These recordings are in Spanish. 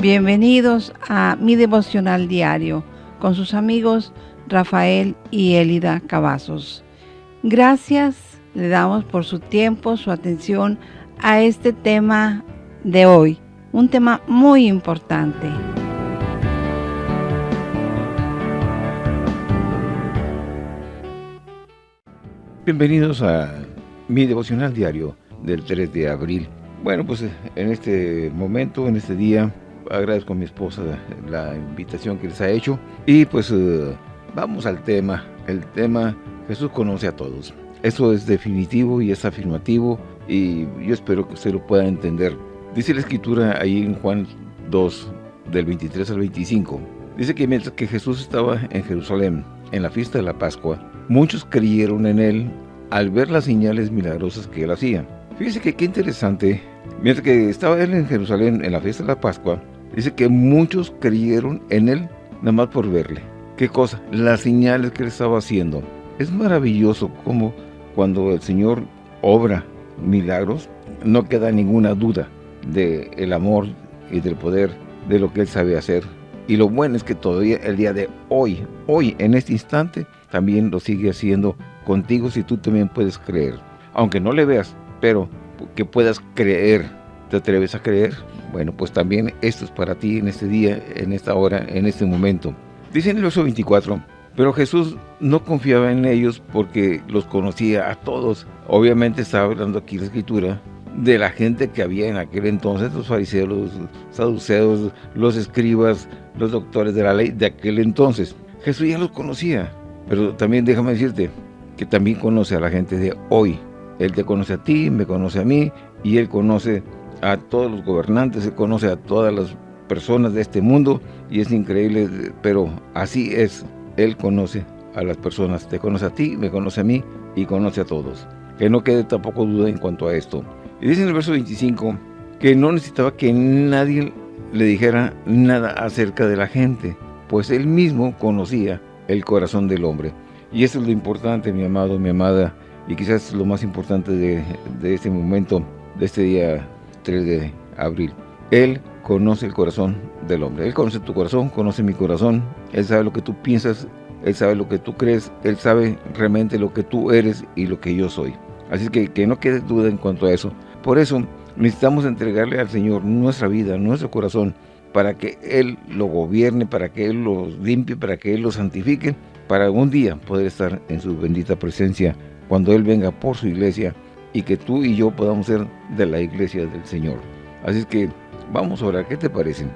Bienvenidos a mi devocional diario con sus amigos Rafael y Elida Cavazos. Gracias le damos por su tiempo, su atención a este tema de hoy, un tema muy importante. Bienvenidos a mi devocional diario del 3 de abril. Bueno, pues en este momento, en este día, agradezco a mi esposa la invitación que les ha hecho. Y pues eh, vamos al tema. El tema Jesús conoce a todos. Eso es definitivo y es afirmativo y yo espero que usted lo pueda entender. Dice la escritura ahí en Juan 2, del 23 al 25. Dice que mientras que Jesús estaba en Jerusalén, en la fiesta de la Pascua, muchos creyeron en Él al ver las señales milagrosas que Él hacía. Fíjese que qué interesante. Mientras que estaba Él en Jerusalén, en la fiesta de la Pascua, dice que muchos creyeron en Él nada más por verle. ¿Qué cosa? Las señales que Él estaba haciendo. Es maravilloso como cuando el Señor obra milagros, no queda ninguna duda del el amor y del poder de lo que Él sabe hacer. Y lo bueno es que todavía el día de hoy, hoy, en este instante, también lo sigue haciendo contigo si tú también puedes creer. Aunque no le veas, pero que puedas creer. ¿Te atreves a creer? Bueno, pues también esto es para ti en este día, en esta hora, en este momento. Dice en el verso 24, pero Jesús no confiaba en ellos porque los conocía a todos. Obviamente estaba hablando aquí la escritura de la gente que había en aquel entonces, los fariseos, los saduceos, los escribas, los doctores de la ley de aquel entonces. Jesús ya los conocía, pero también déjame decirte que también conoce a la gente de hoy. Él te conoce a ti, me conoce a mí, y Él conoce a todos los gobernantes, Él conoce a todas las personas de este mundo, y es increíble, pero así es él conoce a las personas, te conoce a ti, me conoce a mí y conoce a todos. Que no quede tampoco duda en cuanto a esto. Y dice en el verso 25 que no necesitaba que nadie le dijera nada acerca de la gente, pues él mismo conocía el corazón del hombre. Y eso es lo importante, mi amado, mi amada, y quizás lo más importante de, de este momento, de este día 3 de abril. Él conoce el corazón del hombre. Él conoce tu corazón, conoce mi corazón. Él sabe lo que tú piensas, Él sabe lo que tú crees, Él sabe realmente lo que tú eres y lo que yo soy. Así que que no quede duda en cuanto a eso. Por eso necesitamos entregarle al Señor nuestra vida, nuestro corazón, para que Él lo gobierne, para que Él lo limpie, para que Él lo santifique, para un día poder estar en su bendita presencia cuando Él venga por su iglesia y que tú y yo podamos ser de la iglesia del Señor. Así es que Vamos a orar, ¿qué te parece?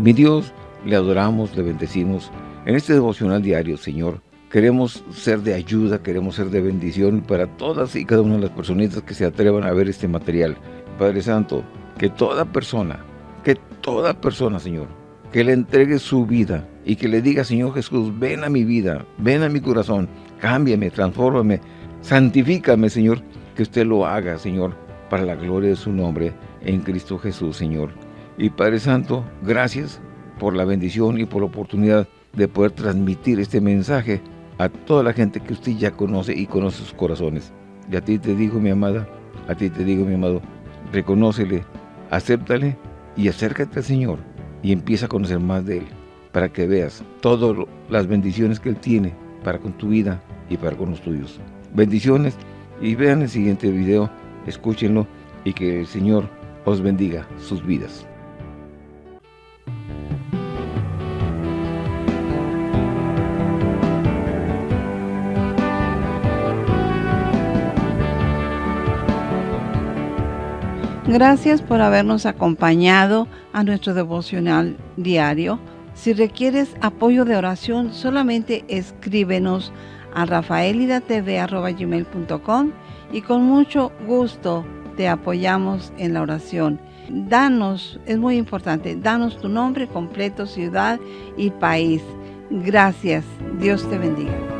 Mi Dios, le adoramos, le bendecimos. En este devocional diario, Señor, queremos ser de ayuda, queremos ser de bendición para todas y cada una de las personitas que se atrevan a ver este material. Padre Santo, que toda persona, que toda persona, Señor, que le entregue su vida y que le diga, Señor Jesús, ven a mi vida, ven a mi corazón, cámbiame, transfórmame, santifícame, Señor, que usted lo haga, Señor, para la gloria de su nombre en Cristo Jesús, Señor. Y Padre Santo, gracias por la bendición y por la oportunidad de poder transmitir este mensaje a toda la gente que usted ya conoce y conoce sus corazones. Y a ti te digo, mi amada, a ti te digo, mi amado, reconócele, acéptale y acércate al Señor y empieza a conocer más de Él para que veas todas las bendiciones que Él tiene para con tu vida y para con los tuyos. Bendiciones y vean el siguiente video, escúchenlo y que el Señor os bendiga sus vidas. Gracias por habernos acompañado a nuestro devocional diario. Si requieres apoyo de oración, solamente escríbenos a rafaelidatv.com y con mucho gusto te apoyamos en la oración. Danos, es muy importante, danos tu nombre completo, ciudad y país. Gracias. Dios te bendiga.